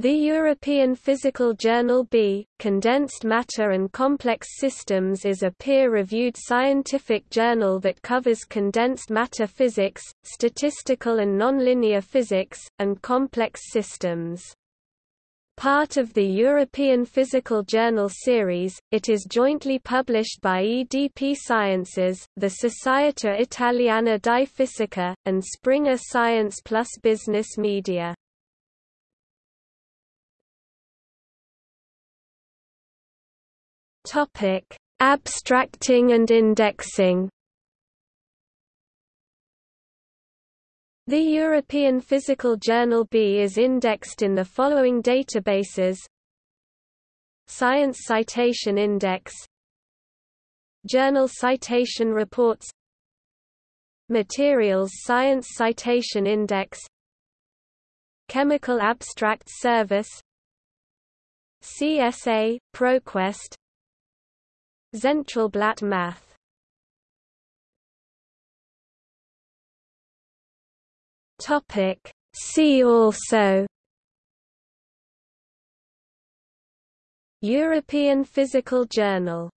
The European Physical Journal B, Condensed Matter and Complex Systems is a peer-reviewed scientific journal that covers condensed matter physics, statistical and nonlinear physics, and complex systems. Part of the European Physical Journal series, it is jointly published by EDP Sciences, the Società Italiana di Fisica, and Springer Science Plus Business Media. Topic: Abstracting and indexing. The European Physical Journal B is indexed in the following databases. Science Citation Index. Journal Citation Reports. Materials Science Citation Index. Chemical Abstracts Service. CSA, ProQuest Zentralblatt Math. Topic. See also. European Physical Journal